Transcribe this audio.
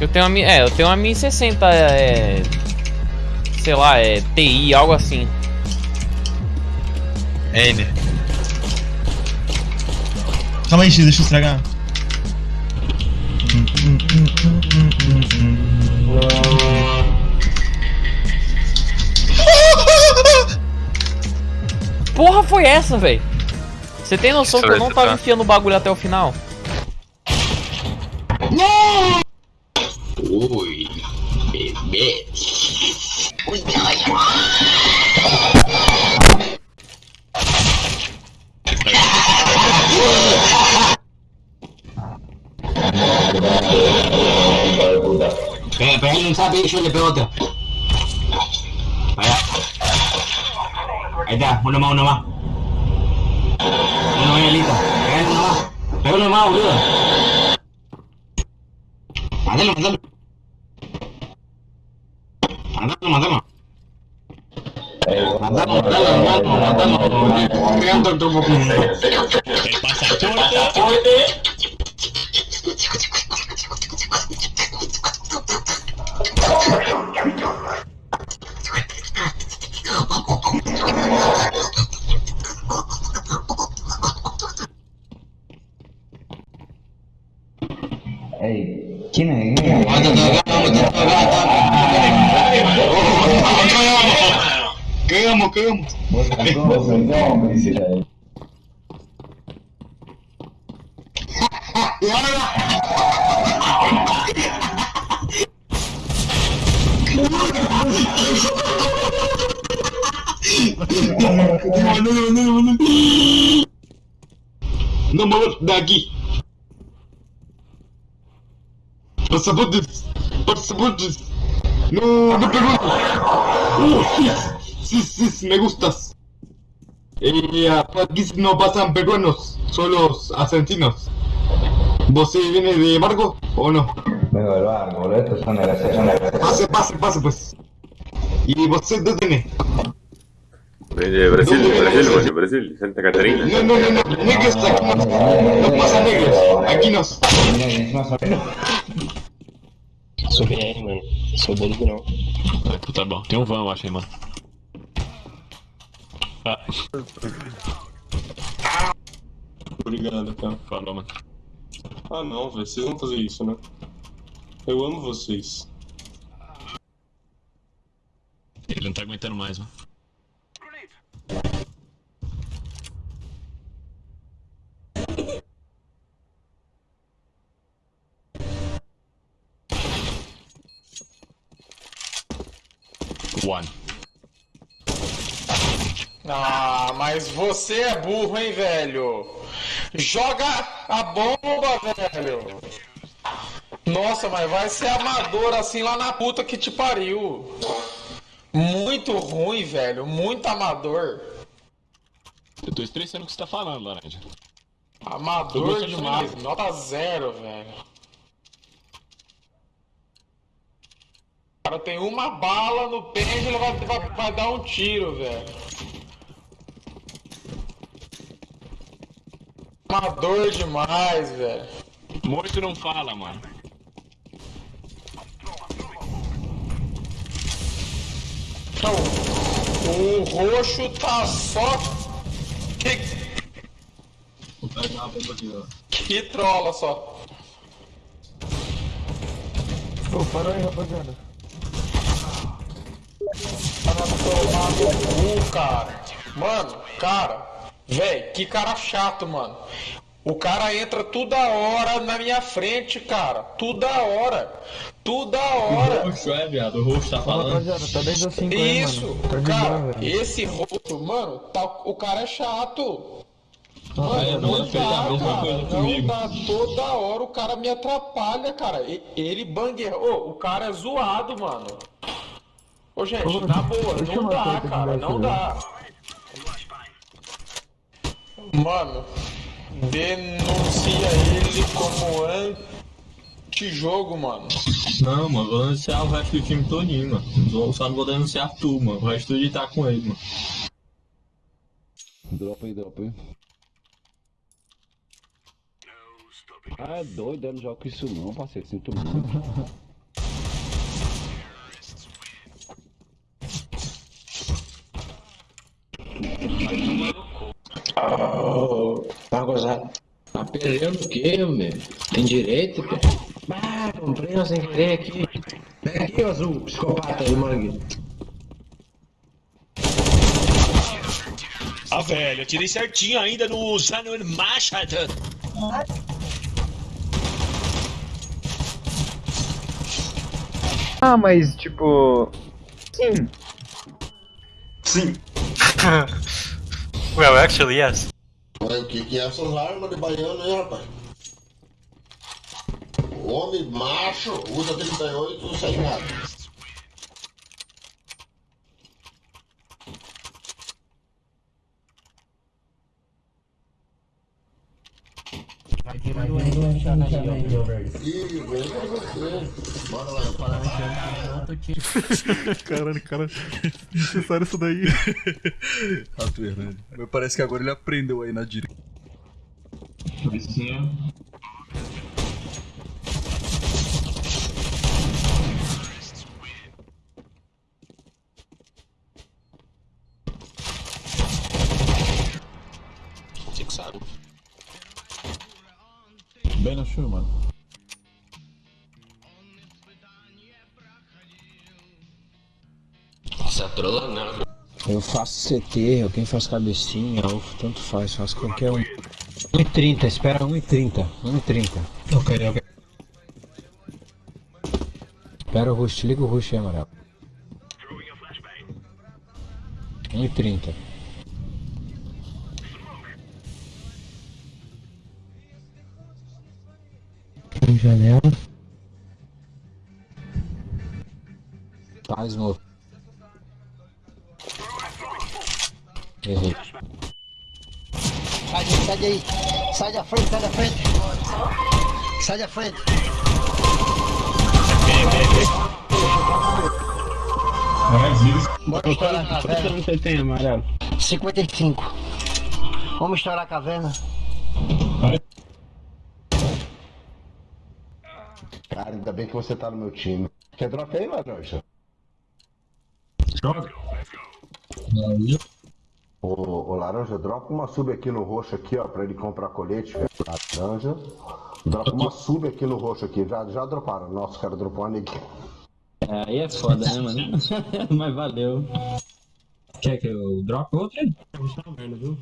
Eu tenho uma, Mi- é, eu tenho uma 1060, é, sei lá, é TI, algo assim. N. Calma aí, X, deixa eu estragar. Porra foi essa, velho? Você tem noção que eu não tava Tá. enfiando o bagulho até o final? Ui, bebê. Pega, pega, não sabe eso le pego otro. Vaya. Ahí está, uno más, uno más. Uno más, listo. Pega uno más. Pega uno más, boludo. Mátalo, mátalo. Mandalo, mandalo. Mandalo, mandalo, mandalo, mandalo. Corriendo el Cagamos, cagamos. Vos vos me dice la de- No mover de aquí. Pasaportes. Pasaportes. No, no pregunto. Uh, sí, sí, sí, me gustas. Eh, aquí no pasan peruanos, solo argentinos. ¿Vos sí viene de Marco o no? Vengo del barco, boludo. Estos son de la son de la Pase, pase, pase pues. ¿Y vos dónde tenés? De Brasil, de Brasil, mano, Brasil, Santa Catarina. No, no, no, no, negros aquí no. No pasa negros, aquí no. Mira que encima son Sou BR, mano. Sou bolido não. Ah, Tá bom, tem um van, eu mano. Obrigado, cara. Falou, mano. Ah não, velho. Vocês vão fazer isso, né? Eu amo vocês. Ele não tá aguentando mais, mano. One. Ah, mas você é burro, hein, velho? Joga a bomba, velho! Nossa, mas vai ser amador assim lá na puta que te pariu. Muito ruim, velho. Muito amador. Eu tô estressando o que você tá falando, Laranja. Amador demais. demais. Nota zero, velho. O cara tem uma bala no e ele vai, vai, vai dar um tiro, velho. Amador demais, velho. Morto não fala, mano. Então, o roxo tá só. Que, Vou pegar uma bomba aqui, ó. que trola só. Pô, para aí, rapaziada. Para tomar no cu, cara. Mano, cara. Véi, que cara chato, mano. O cara entra toda hora na minha frente, cara. Toda hora. Toda hora. Roxo é, viado. O roxo tá falando. tá 10 a 5 aí, Isso, mano. Tá cara, boa, esse roxo, mano, tá, o cara é chato. Aí, Mano, não não a dá, mesma cara, coisa não comigo. dá. Toda hora o cara me atrapalha, cara. Ele bangueia. Ô, o cara é zoado, mano. Ô, gente, na boa, não dá, cara, não dá. Mano, denuncia ele como anti-jogo, mano. Não, mano, vou denunciar o resto do time todinho, mano. Só não vou denunciar tu, mano. O resto de tá com ele, mano. Dropa aí, dropa aí. Ah, é doido, eu não jogo isso não, parceiro. Sinto muito. Perdendo o quê, meu? Tem direito, pô? Ah, comprei um sem querer aqui. Pega aqui, azul, psicopata aí, mangue. Ah, velho, eu tirei certinho ainda no Samuel Machado. Ah, mas tipo. Sim. Sim. well, actually, yes. Mas o que, que é essas armas de baiano aí, rapaz? Homem macho usa 38 sem nada. Ih, vem pra você. Bora lá, para Caralho, cara, necessário isso daí. Rato Hernandes. Mas parece que agora ele aprendeu aí na direita. Vizinho. Você que sabe. Bem no show, mano. Você é trola, não. Eu faço CT, alguém faz cabecinha, ou tanto faz, faço qualquer um. 1,30, espera 1,30. 1,30. Ok, ok. Espera o rush, liga o rush aí, amarelo. 1,30. Janela. Faz, mo. Errei. Sai, sai daí. Sai da frente, sai da frente. Sai da frente. Bora estourar a caverna. você tem, amarelo? 55. Vamos estourar a caverna. Cara, ainda bem que você tá no meu time. Quer drop aí, Laranja? Joga. Ô, ô, Laranja, dropa uma sub aqui no roxo aqui, ó, pra ele comprar colete, velho. Laranja. Dropa uma sub aqui no roxo aqui. Já, já droparam. Nossa, os caras droparam uma aqui. É, aí é foda, né, mano? Mas valeu. Quer que eu drop outra? Tá merda, viu?